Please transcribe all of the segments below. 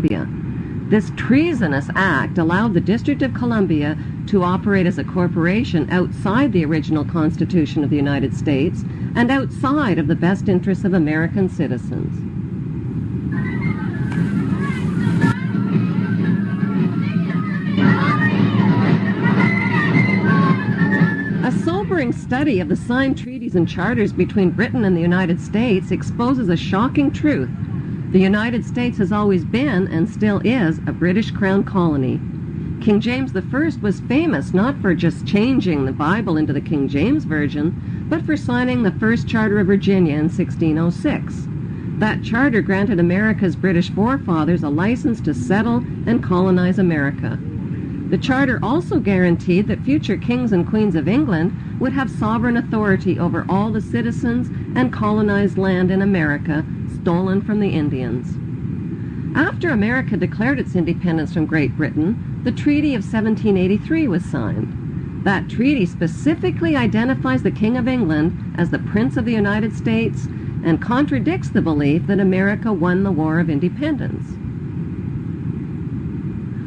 Columbia. This treasonous act allowed the District of Columbia to operate as a corporation outside the original Constitution of the United States and outside of the best interests of American citizens. A sobering study of the signed treaties and charters between Britain and the United States exposes a shocking truth. The United States has always been, and still is, a British Crown colony. King James I was famous not for just changing the Bible into the King James Version, but for signing the first Charter of Virginia in 1606. That charter granted America's British forefathers a license to settle and colonize America. The charter also guaranteed that future kings and queens of England would have sovereign authority over all the citizens and colonized land in America stolen from the Indians. After America declared its independence from Great Britain, the Treaty of 1783 was signed. That treaty specifically identifies the King of England as the Prince of the United States and contradicts the belief that America won the War of Independence.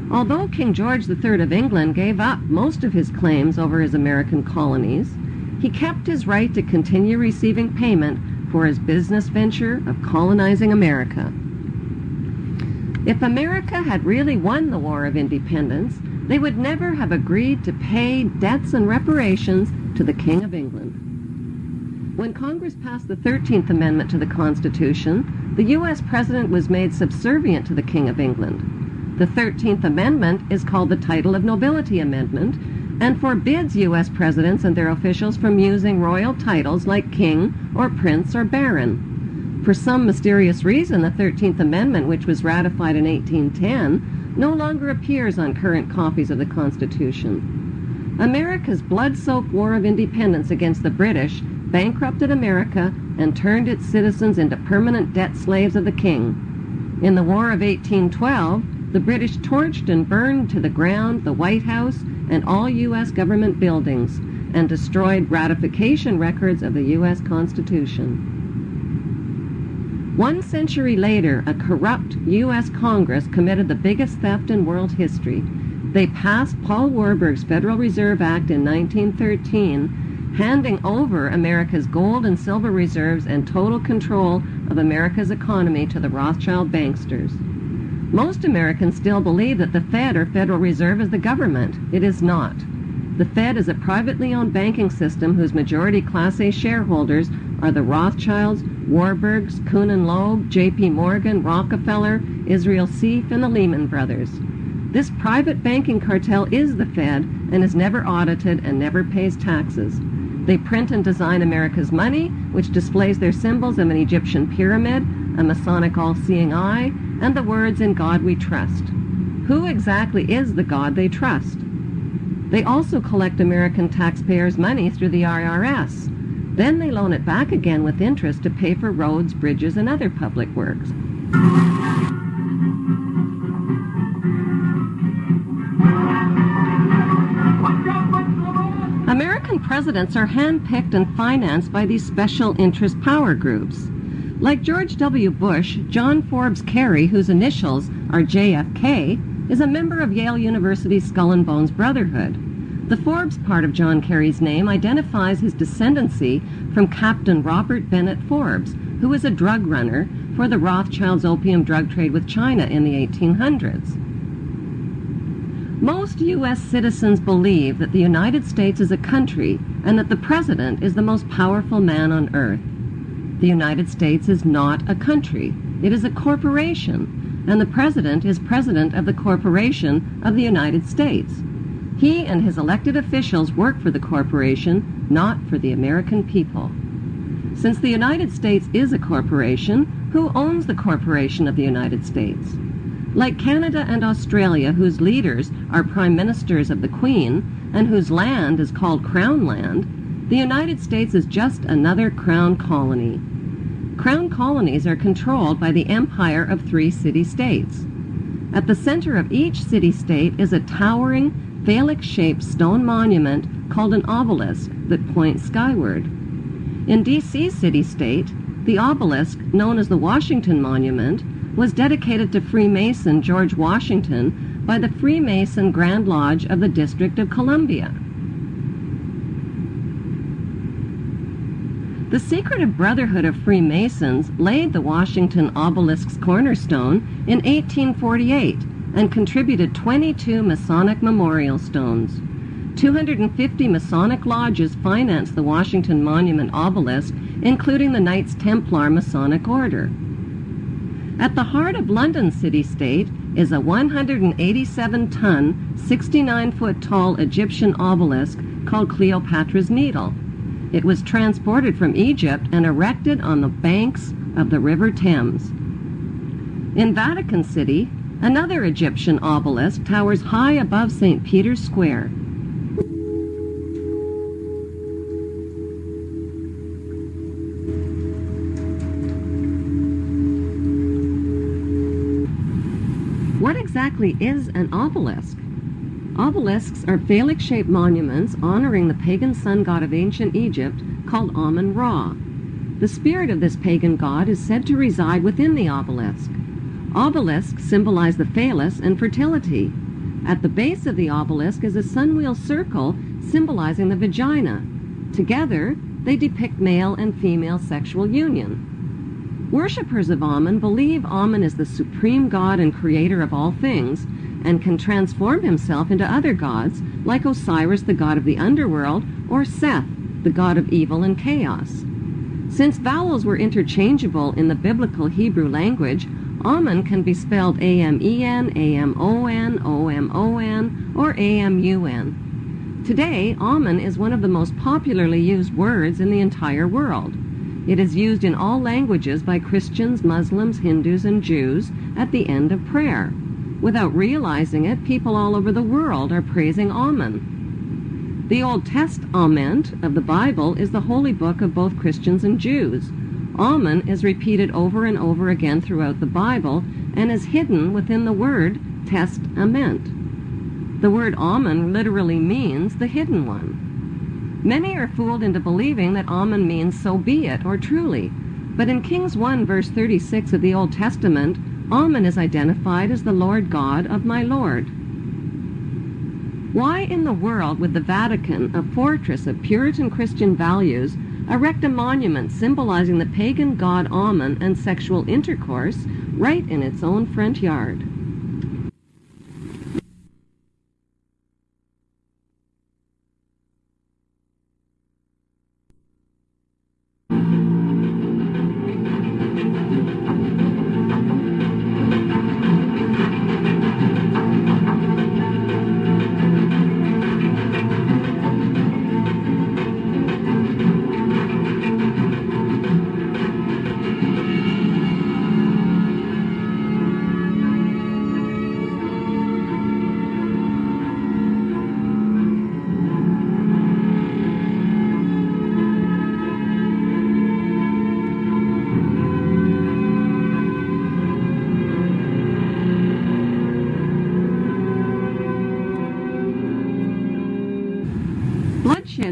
Although King George III of England gave up most of his claims over his American colonies, he kept his right to continue receiving payment for his business venture of colonizing America. If America had really won the War of Independence, they would never have agreed to pay debts and reparations to the King of England. When Congress passed the 13th Amendment to the Constitution, the U.S. President was made subservient to the King of England. The 13th Amendment is called the Title of Nobility Amendment and forbids U.S. presidents and their officials from using royal titles like king or prince or baron. For some mysterious reason, the 13th Amendment, which was ratified in 1810, no longer appears on current copies of the Constitution. America's blood-soaked War of Independence against the British bankrupted America and turned its citizens into permanent debt slaves of the king. In the War of 1812, the British torched and burned to the ground the White House and all U.S. government buildings and destroyed ratification records of the U.S. Constitution. One century later, a corrupt U.S. Congress committed the biggest theft in world history. They passed Paul Warburg's Federal Reserve Act in 1913, handing over America's gold and silver reserves and total control of America's economy to the Rothschild banksters. Most Americans still believe that the Fed or Federal Reserve is the government. It is not. The Fed is a privately owned banking system whose majority Class A shareholders are the Rothschilds, Warburgs, Kuhn and Loeb, J.P. Morgan, Rockefeller, Israel Seif, and the Lehman Brothers. This private banking cartel is the Fed and is never audited and never pays taxes. They print and design America's money, which displays their symbols of an Egyptian pyramid, a Masonic all-seeing eye, and the words In God We Trust. Who exactly is the God they trust? They also collect American taxpayers' money through the IRS. Then they loan it back again with interest to pay for roads, bridges, and other public works. American presidents are handpicked and financed by these special interest power groups. Like George W. Bush, John Forbes Kerry, whose initials are JFK, is a member of Yale University's Skull and Bones Brotherhood. The Forbes part of John Kerry's name identifies his descendancy from Captain Robert Bennett Forbes, who was a drug runner for the Rothschilds' opium drug trade with China in the 1800s. Most U.S. citizens believe that the United States is a country and that the President is the most powerful man on earth. The United States is not a country. It is a corporation, and the President is President of the Corporation of the United States. He and his elected officials work for the corporation, not for the American people. Since the United States is a corporation, who owns the corporation of the United States? Like Canada and Australia, whose leaders are prime ministers of the Queen and whose land is called Crown Land, the United States is just another Crown colony. Crown colonies are controlled by the empire of three city-states. At the center of each city-state is a towering, phallic-shaped stone monument called an obelisk that points skyward. In D.C. city-state, the obelisk, known as the Washington Monument, was dedicated to Freemason George Washington by the Freemason Grand Lodge of the District of Columbia. The secretive Brotherhood of Freemasons laid the Washington obelisk's cornerstone in 1848 and contributed 22 Masonic memorial stones. 250 Masonic lodges financed the Washington Monument obelisk, including the Knights Templar Masonic Order. At the heart of London city state is a 187-ton, 69-foot tall Egyptian obelisk called Cleopatra's Needle. It was transported from Egypt and erected on the banks of the River Thames. In Vatican City, another Egyptian obelisk towers high above St. Peter's Square. What exactly is an obelisk? Obelisks are phallic-shaped monuments honoring the pagan sun god of ancient Egypt called Amun-Ra. The spirit of this pagan god is said to reside within the obelisk. Obelisks symbolize the phallus and fertility. At the base of the obelisk is a sunwheel circle symbolizing the vagina. Together, they depict male and female sexual union. Worshippers of Amun believe Amun is the supreme god and creator of all things and can transform himself into other gods like Osiris, the god of the underworld, or Seth, the god of evil and chaos. Since vowels were interchangeable in the biblical Hebrew language, Amun can be spelled A-M-E-N, A-M-O-N, O-M-O-N, or A-M-U-N. Today, Amun is one of the most popularly used words in the entire world. It is used in all languages by Christians, Muslims, Hindus, and Jews at the end of prayer. Without realizing it, people all over the world are praising Amen. The Old Test Testament of the Bible is the holy book of both Christians and Jews. Amen is repeated over and over again throughout the Bible and is hidden within the word Test testament. The word Amen literally means the hidden one. Many are fooled into believing that Amen means so be it or truly. But in Kings 1 verse 36 of the Old Testament, Amen is identified as the Lord God of my Lord. Why in the world would the Vatican, a fortress of Puritan Christian values, erect a monument symbolizing the pagan god Amen and sexual intercourse right in its own front yard?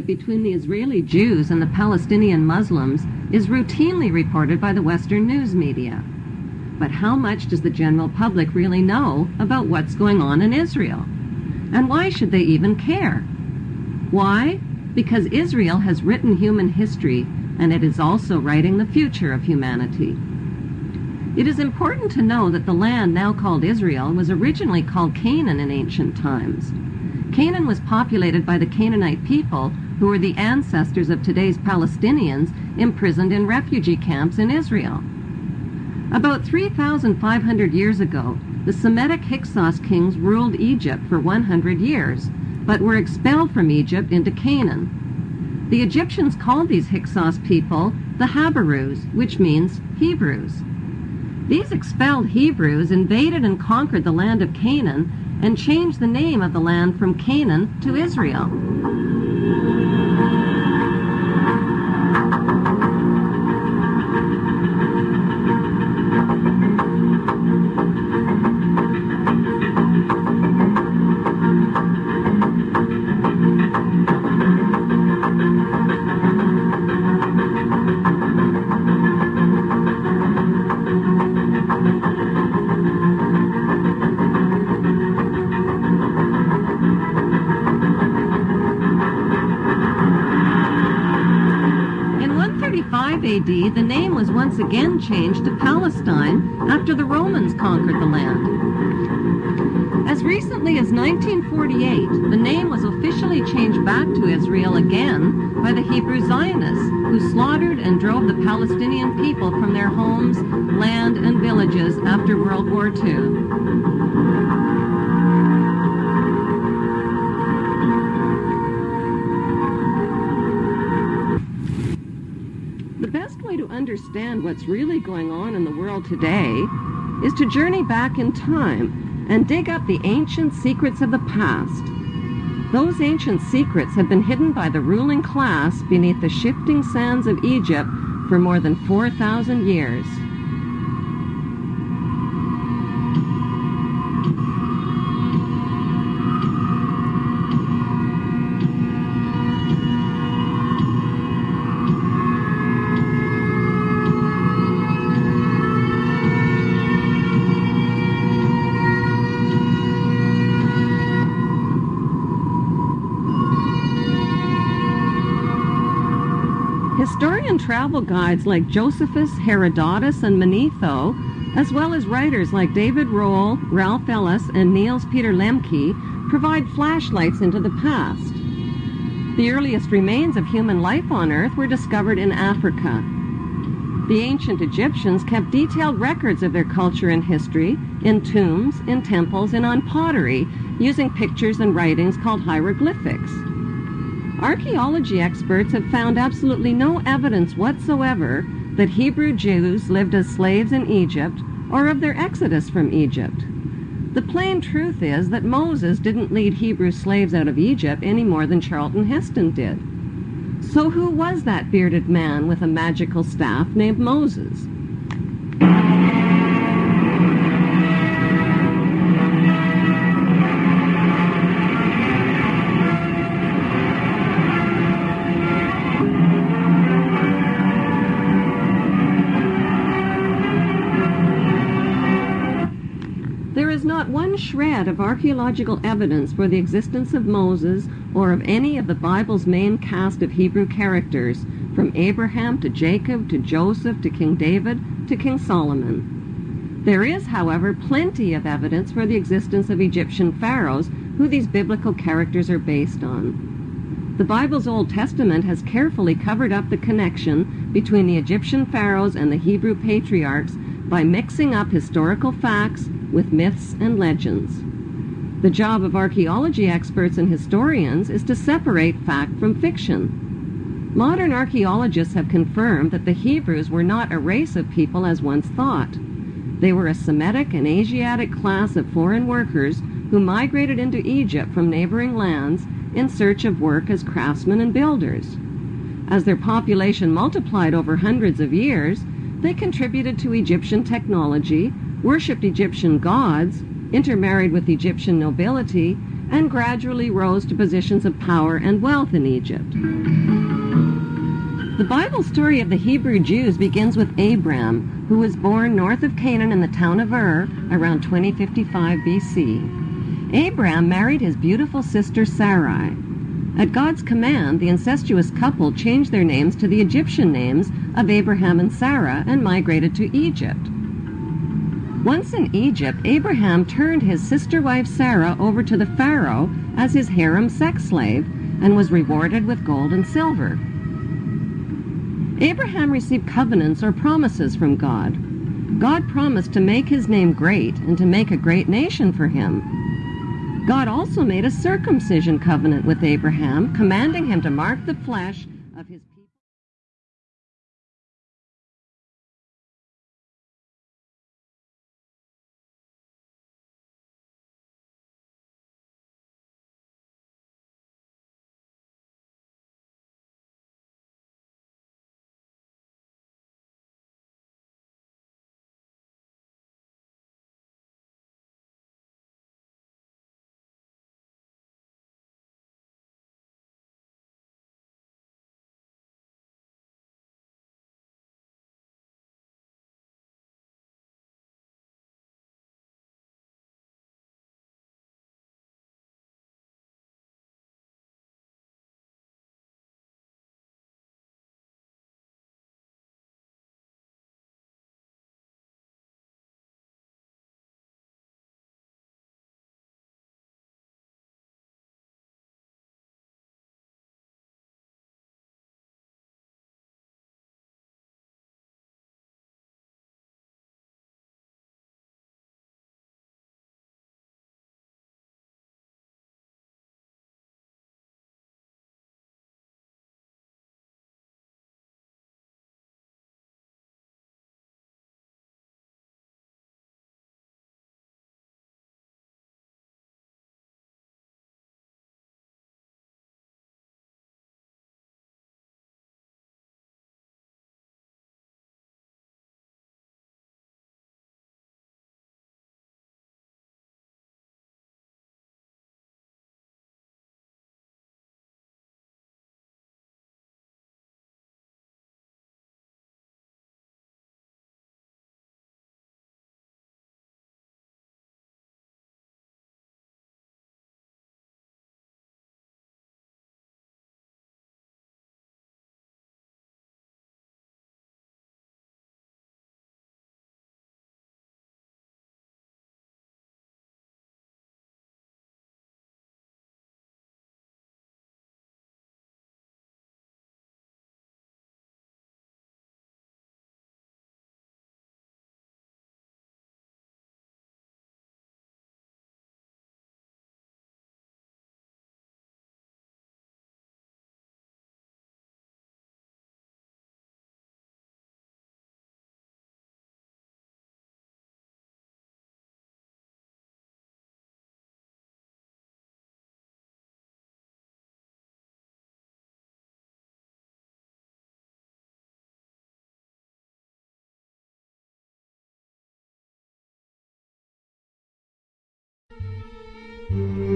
Between the Israeli Jews and the Palestinian Muslims is routinely reported by the Western news media. But how much does the general public really know about what's going on in Israel? And why should they even care? Why? Because Israel has written human history and it is also writing the future of humanity. It is important to know that the land now called Israel was originally called Canaan in ancient times. Canaan was populated by the Canaanite people who are the ancestors of today's Palestinians imprisoned in refugee camps in Israel. About 3,500 years ago, the Semitic Hyksos kings ruled Egypt for 100 years, but were expelled from Egypt into Canaan. The Egyptians called these Hyksos people the Habarus, which means Hebrews. These expelled Hebrews invaded and conquered the land of Canaan and changed the name of the land from Canaan to Israel. Changed to Palestine after the Romans conquered the land. As recently as 1948, the name was officially changed back to Israel again by the Hebrew Zionists, who slaughtered and drove the Palestinian people from their homes, land, and villages after World War II. Understand what's really going on in the world today is to journey back in time and dig up the ancient secrets of the past. Those ancient secrets have been hidden by the ruling class beneath the shifting sands of Egypt for more than 4,000 years. Travel guides like Josephus, Herodotus, and Manetho, as well as writers like David Rohl, Ralph Ellis, and Niels Peter Lemche, provide flashlights into the past. The earliest remains of human life on Earth were discovered in Africa. The ancient Egyptians kept detailed records of their culture and history in tombs, in temples, and on pottery, using pictures and writings called hieroglyphics. Archaeology experts have found absolutely no evidence whatsoever that Hebrew Jews lived as slaves in Egypt or of their exodus from Egypt. The plain truth is that Moses didn't lead Hebrew slaves out of Egypt any more than Charlton Heston did. So who was that bearded man with a magical staff named Moses? Shred of archaeological evidence for the existence of Moses or of any of the Bible's main cast of Hebrew characters, from Abraham to Jacob to Joseph to King David to King Solomon. There is, however, plenty of evidence for the existence of Egyptian pharaohs who these biblical characters are based on. The Bible's Old Testament has carefully covered up the connection between the Egyptian pharaohs and the Hebrew patriarchs by mixing up historical facts with myths and legends. The job of archaeology experts and historians is to separate fact from fiction. Modern archaeologists have confirmed that the Hebrews were not a race of people as once thought. They were a Semitic and Asiatic class of foreign workers who migrated into Egypt from neighboring lands in search of work as craftsmen and builders. As their population multiplied over hundreds of years, they contributed to Egyptian technology, worshipped Egyptian gods, intermarried with Egyptian nobility, and gradually rose to positions of power and wealth in Egypt. The Bible story of the Hebrew Jews begins with Abram, who was born north of Canaan in the town of Ur around 2055 BC. Abram married his beautiful sister Sarai. At God's command, the incestuous couple changed their names to the Egyptian names of Abraham and Sarah and migrated to Egypt. Once in Egypt, Abraham turned his sister wife Sarah over to the Pharaoh as his harem sex slave and was rewarded with gold and silver. Abraham received covenants or promises from God. God promised to make his name great and to make a great nation for him. God also made a circumcision covenant with Abraham, commanding him to mark the flesh of his Thank you.